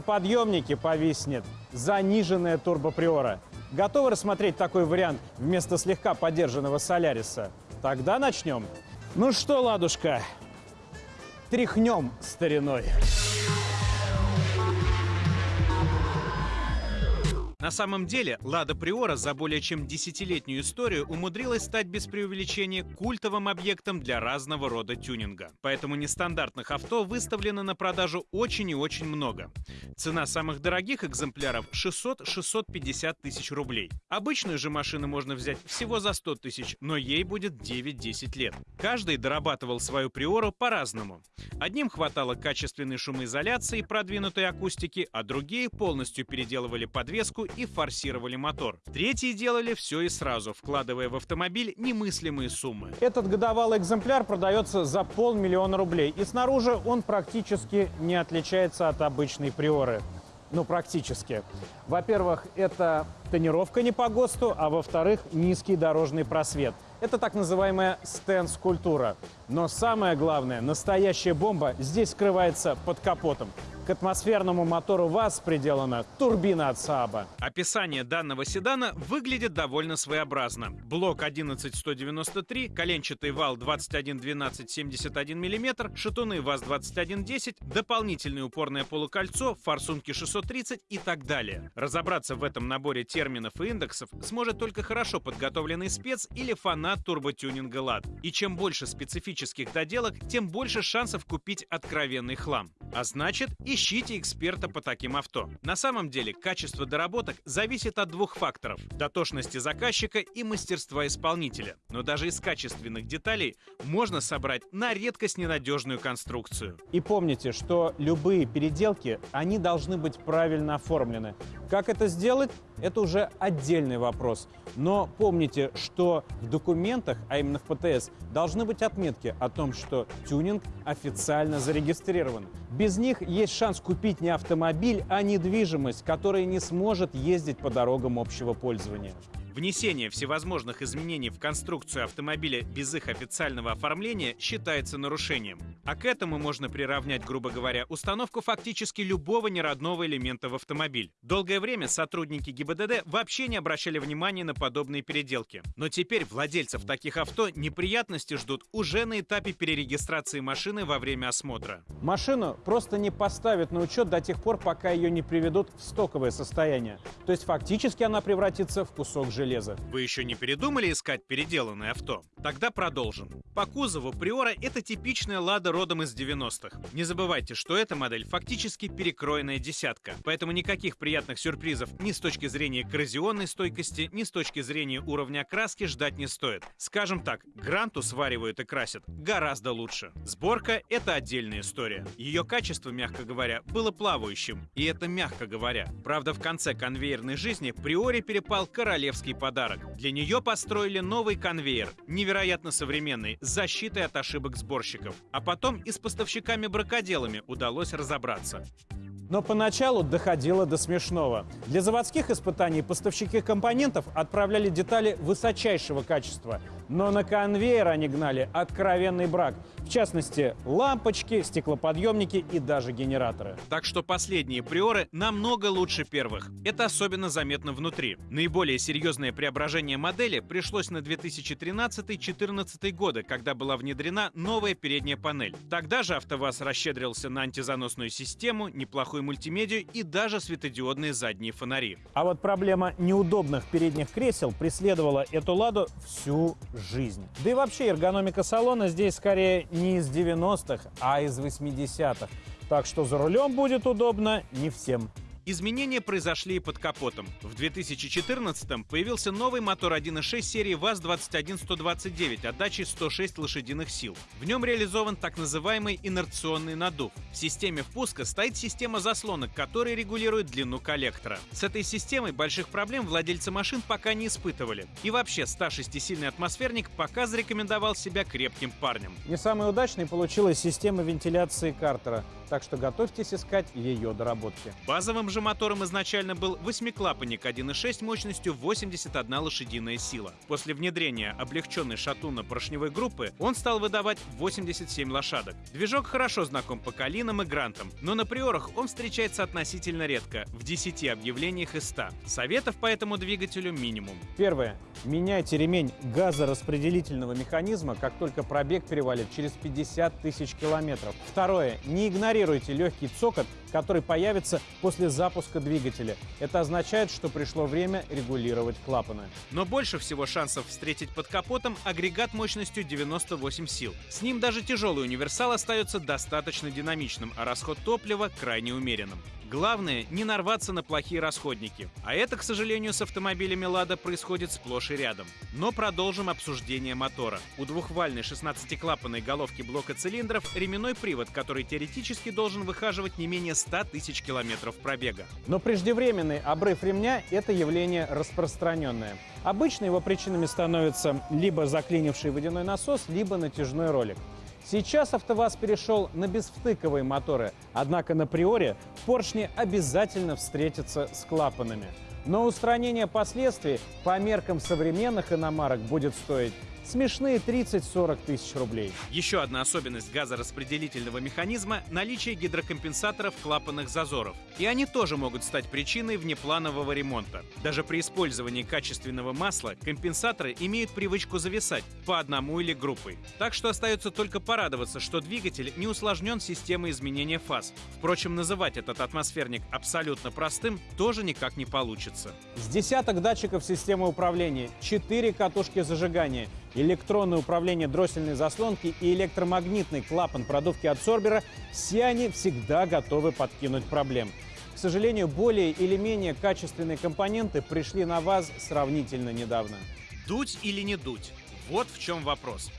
Подъемнике повиснет заниженная турбоприора. Готовы рассмотреть такой вариант вместо слегка подержанного Соляриса? Тогда начнем. Ну что, ладушка, тряхнем стариной. На самом деле, Лада Приора за более чем десятилетнюю историю умудрилась стать без преувеличения культовым объектом для разного рода тюнинга. Поэтому нестандартных авто выставлено на продажу очень и очень много. Цена самых дорогих экземпляров 600-650 тысяч рублей. Обычную же машину можно взять всего за 100 тысяч, но ей будет 9-10 лет. Каждый дорабатывал свою Приору по-разному. Одним хватало качественной шумоизоляции и продвинутой акустики, а другие полностью переделывали подвеску и форсировали мотор. Третьи делали все и сразу, вкладывая в автомобиль немыслимые суммы. Этот годовалый экземпляр продается за полмиллиона рублей. И снаружи он практически не отличается от обычной приоры. Ну, практически. Во-первых, это тонировка не по ГОСТу, а во-вторых, низкий дорожный просвет. Это так называемая стенд-скульптура. Но самое главное, настоящая бомба здесь скрывается под капотом. К атмосферному мотору ВАЗ приделана турбина от Сааба. Описание данного седана выглядит довольно своеобразно. Блок 11193, коленчатый вал 2112-71 мм, шатуны ВАЗ-2110, дополнительное упорное полукольцо, форсунки 630 и так далее. Разобраться в этом наборе терминов и индексов сможет только хорошо подготовленный спец или фанат турботюнинга ЛАД. И чем больше специфических доделок, тем больше шансов купить откровенный хлам. А значит, ищите эксперта по таким авто. На самом деле, качество доработок зависит от двух факторов – дотошности заказчика и мастерства исполнителя. Но даже из качественных деталей можно собрать на редкость ненадежную конструкцию. И помните, что любые переделки, они должны быть правильно оформлены. Как это сделать, это уже отдельный вопрос. Но помните, что в документах, а именно в ПТС, должны быть отметки о том, что тюнинг официально зарегистрирован. Без них есть шанс купить не автомобиль, а недвижимость, которая не сможет ездить по дорогам общего пользования. Внесение всевозможных изменений в конструкцию автомобиля без их официального оформления считается нарушением. А к этому можно приравнять, грубо говоря, установку фактически любого неродного элемента в автомобиль. Долгое время сотрудники ГИБДД вообще не обращали внимания на подобные переделки. Но теперь владельцев таких авто неприятности ждут уже на этапе перерегистрации машины во время осмотра. Машину просто не поставят на учет до тех пор, пока ее не приведут в стоковое состояние. То есть фактически она превратится в кусок железа железа. Вы еще не передумали искать переделанное авто? Тогда продолжим. По кузову Приора это типичная Лада родом из 90-х. Не забывайте, что эта модель фактически перекроенная десятка, поэтому никаких приятных сюрпризов ни с точки зрения коррозионной стойкости, ни с точки зрения уровня окраски ждать не стоит. Скажем так, Гранту сваривают и красят гораздо лучше. Сборка — это отдельная история. Ее качество, мягко говоря, было плавающим, и это мягко говоря. Правда, в конце конвейерной жизни Приоре перепал королевский подарочный подарок. Для нее построили новый конвейер, невероятно современный, с защитой от ошибок сборщиков. А потом и с поставщиками-бракоделами удалось разобраться. Но поначалу доходило до смешного. Для заводских испытаний поставщики компонентов отправляли детали высочайшего качества, но на конвейер они гнали откровенный брак. В частности, лампочки, стеклоподъемники и даже генераторы. Так что последние приоры намного лучше первых. Это особенно заметно внутри. Наиболее серьезное преображение модели пришлось на 2013-2014 годы, когда была внедрена новая передняя панель. Тогда же АвтоВАЗ расщедрился на антизаносную систему, неплохую мультимедию и даже светодиодные задние фонари. А вот проблема неудобных передних кресел преследовала эту «Ладу» всю жизнь. Да и вообще эргономика салона здесь скорее не из 90-х, а из 80-х. Так что за рулем будет удобно не всем. Изменения произошли и под капотом. В 2014-м появился новый мотор 1.6 серии ВАЗ-21129 отдачей 106 лошадиных сил. В нем реализован так называемый инерционный надув. В системе впуска стоит система заслонок, которая регулирует длину коллектора. С этой системой больших проблем владельцы машин пока не испытывали. И вообще 106-сильный атмосферник пока зарекомендовал себя крепким парнем. Не самой удачной получилась система вентиляции картера. Так что готовьтесь искать ее доработки. Базовым же мотором изначально был восьмиклапанник 1.6 мощностью 81 лошадиная сила. После внедрения облегченной шатунно-поршневой группы он стал выдавать 87 лошадок. Движок хорошо знаком по Калинам и Грантам, но на приорах он встречается относительно редко, в 10 объявлениях из 100. Советов по этому двигателю минимум. Первое. Меняйте ремень газораспределительного механизма, как только пробег перевалит через 50 тысяч километров. Второе. Не игнорируйте легкий цокот, который появится после запуска двигателя. Это означает, что пришло время регулировать клапаны. Но больше всего шансов встретить под капотом агрегат мощностью 98 сил. С ним даже тяжелый универсал остается достаточно динамичным, а расход топлива крайне умеренным. Главное – не нарваться на плохие расходники. А это, к сожалению, с автомобилями «Лада» происходит сплошь и рядом. Но продолжим обсуждение мотора. У двухвальной 16-клапанной головки блока цилиндров ременной привод, который теоретически должен выхаживать не менее 100 тысяч километров пробега. Но преждевременный обрыв ремня – это явление распространенное. Обычно его причинами становятся либо заклинивший водяной насос, либо натяжной ролик. Сейчас АвтоВАЗ перешел на безвтыковые моторы, однако на приоре поршни обязательно встретятся с клапанами. Но устранение последствий по меркам современных иномарок будет стоить смешные 30-40 тысяч рублей. Еще одна особенность газораспределительного механизма – наличие гидрокомпенсаторов клапанных зазоров. И они тоже могут стать причиной внепланового ремонта. Даже при использовании качественного масла компенсаторы имеют привычку зависать по одному или группой. Так что остается только порадоваться, что двигатель не усложнен системой изменения фаз. Впрочем, называть этот атмосферник абсолютно простым тоже никак не получится. С десяток датчиков системы управления, 4 катушки зажигания – электронное управление дроссельной заслонки и электромагнитный клапан продувки адсорбера – все они всегда готовы подкинуть проблем. К сожалению, более или менее качественные компоненты пришли на ВАЗ сравнительно недавно. Дуть или не дуть? Вот в чем вопрос.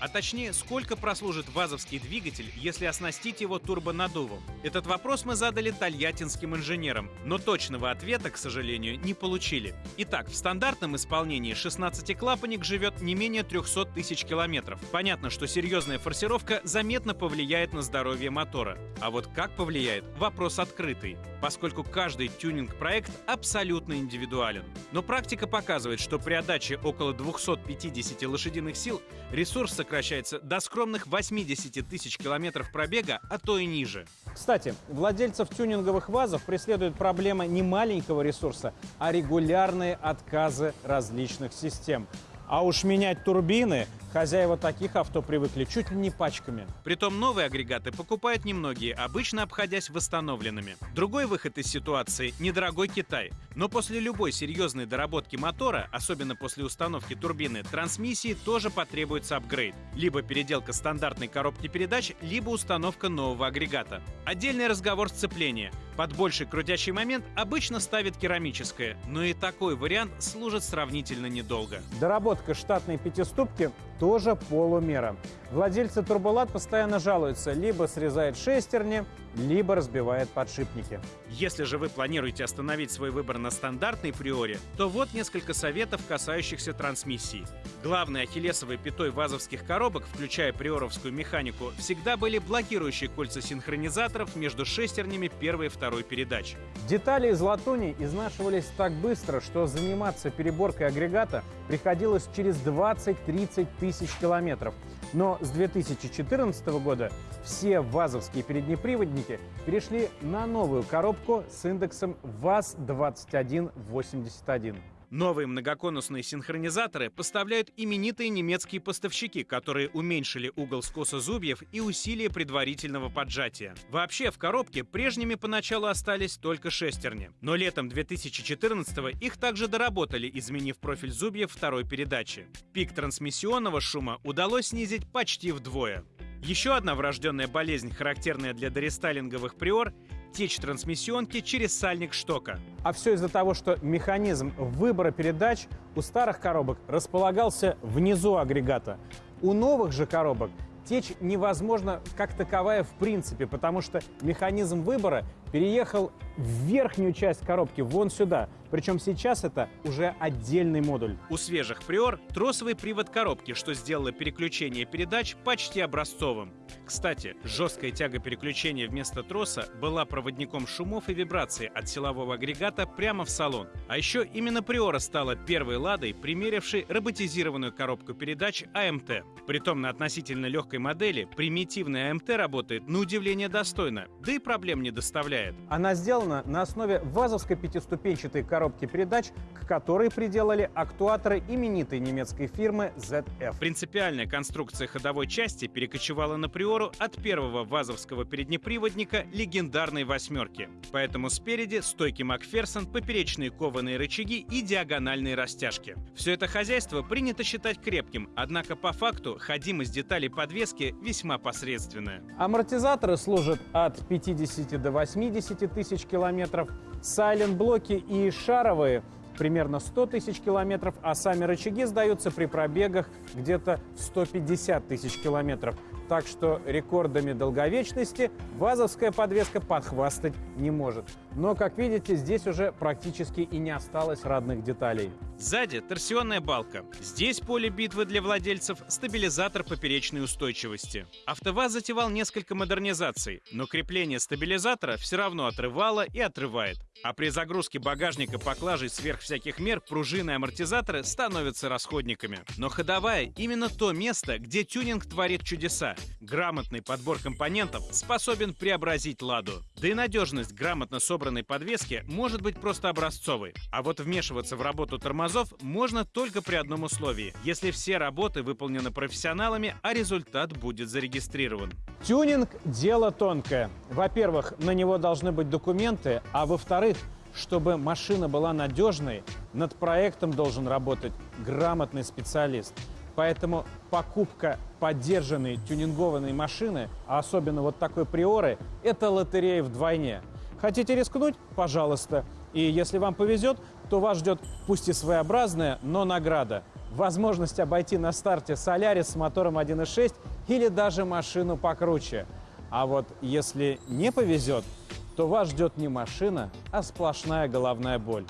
А точнее, сколько прослужит вазовский двигатель, если оснастить его турбонаддувом? Этот вопрос мы задали тольяттинским инженерам, но точного ответа, к сожалению, не получили. Итак, в стандартном исполнении 16-клапанник живет не менее 300 тысяч километров. Понятно, что серьезная форсировка заметно повлияет на здоровье мотора. А вот как повлияет – вопрос открытый, поскольку каждый тюнинг-проект абсолютно индивидуален. Но практика показывает, что при отдаче около 250 лошадиных сил ресурс сокращается до скромных 80 тысяч километров пробега, а то и ниже. Кстати, владельцев тюнинговых ВАЗов преследует проблема не маленького ресурса, а регулярные отказы различных систем. А уж менять турбины Хозяева таких авто привыкли чуть ли не пачками. Притом новые агрегаты покупают немногие, обычно обходясь восстановленными. Другой выход из ситуации – недорогой Китай. Но после любой серьезной доработки мотора, особенно после установки турбины, трансмиссии тоже потребуется апгрейд. Либо переделка стандартной коробки передач, либо установка нового агрегата. Отдельный разговор сцепления. Под больший крутящий момент обычно ставят керамическое, но и такой вариант служит сравнительно недолго. Доработка штатной пятиступки тоже полумера. Владельцы турболат постоянно жалуются, либо срезает шестерни, либо разбивает подшипники. Если же вы планируете остановить свой выбор на стандартной приоре, то вот несколько советов, касающихся трансмиссии. Главной ахиллесовой пятой вазовских коробок, включая приоровскую механику, всегда были блокирующие кольца синхронизаторов между шестернями первой и второй передач. Детали из латуни изнашивались так быстро, что заниматься переборкой агрегата приходилось через 20-30 тысяч километров. Но с 2014 года все ВАЗовские переднеприводники перешли на новую коробку с индексом ВАЗ-2181. Новые многоконусные синхронизаторы поставляют именитые немецкие поставщики, которые уменьшили угол скоса зубьев и усилие предварительного поджатия. Вообще, в коробке прежними поначалу остались только шестерни. Но летом 2014 их также доработали, изменив профиль зубьев второй передачи. Пик трансмиссионного шума удалось снизить почти вдвое. Еще одна врожденная болезнь, характерная для дорестайлинговых приор течь трансмиссионки через сальник штока. А все из-за того, что механизм выбора передач у старых коробок располагался внизу агрегата. У новых же коробок течь невозможно как таковая в принципе, потому что механизм выбора переехал в верхнюю часть коробки, вон сюда. Причем сейчас это уже отдельный модуль. У свежих Приор тросовый привод коробки, что сделало переключение передач почти образцовым. Кстати, жесткая тяга переключения вместо троса была проводником шумов и вибраций от силового агрегата прямо в салон. А еще именно Приора стала первой ладой, примерившей роботизированную коробку передач АМТ. Притом на относительно легкой модели примитивная АМТ работает на удивление достойно, да и проблем не доставляет. Она сделана на основе вазовской пятиступенчатой коробки передач, к которой приделали актуаторы именитой немецкой фирмы ZF. Принципиальная конструкция ходовой части перекочевала на Приору от первого вазовского переднеприводника легендарной «восьмерки». Поэтому спереди стойки Макферсон, поперечные кованые рычаги и диагональные растяжки. Все это хозяйство принято считать крепким, однако по факту ходимость деталей подвески весьма посредственная. Амортизаторы служат от 50 до 80 тысяч километров, сайлент-блоки и шаровые примерно 100 тысяч километров, а сами рычаги сдаются при пробегах где-то в 150 тысяч километров. Так что рекордами долговечности вазовская подвеска подхвастать не может. Но, как видите, здесь уже практически и не осталось родных деталей. Сзади торсионная балка. Здесь поле битвы для владельцев – стабилизатор поперечной устойчивости. АвтоВАЗ затевал несколько модернизаций, но крепление стабилизатора все равно отрывало и отрывает. А при загрузке багажника поклажей сверх всяких мер пружины и амортизаторы становятся расходниками. Но ходовая – именно то место, где тюнинг творит чудеса. Грамотный подбор компонентов способен преобразить «Ладу». Да и надежность грамотно собранной подвески может быть просто образцовой. А вот вмешиваться в работу тормозов можно только при одном условии – если все работы выполнены профессионалами, а результат будет зарегистрирован. Тюнинг – дело тонкое. Во-первых, на него должны быть документы, а во-вторых, чтобы машина была надежной, над проектом должен работать грамотный специалист. Поэтому покупка поддержанной тюнингованной машины, а особенно вот такой приоры, это лотерея вдвойне. Хотите рискнуть? Пожалуйста. И если вам повезет, то вас ждет пусть и своеобразная, но награда. Возможность обойти на старте Солярис с мотором 1.6 или даже машину покруче. А вот если не повезет, то вас ждет не машина, а сплошная головная боль.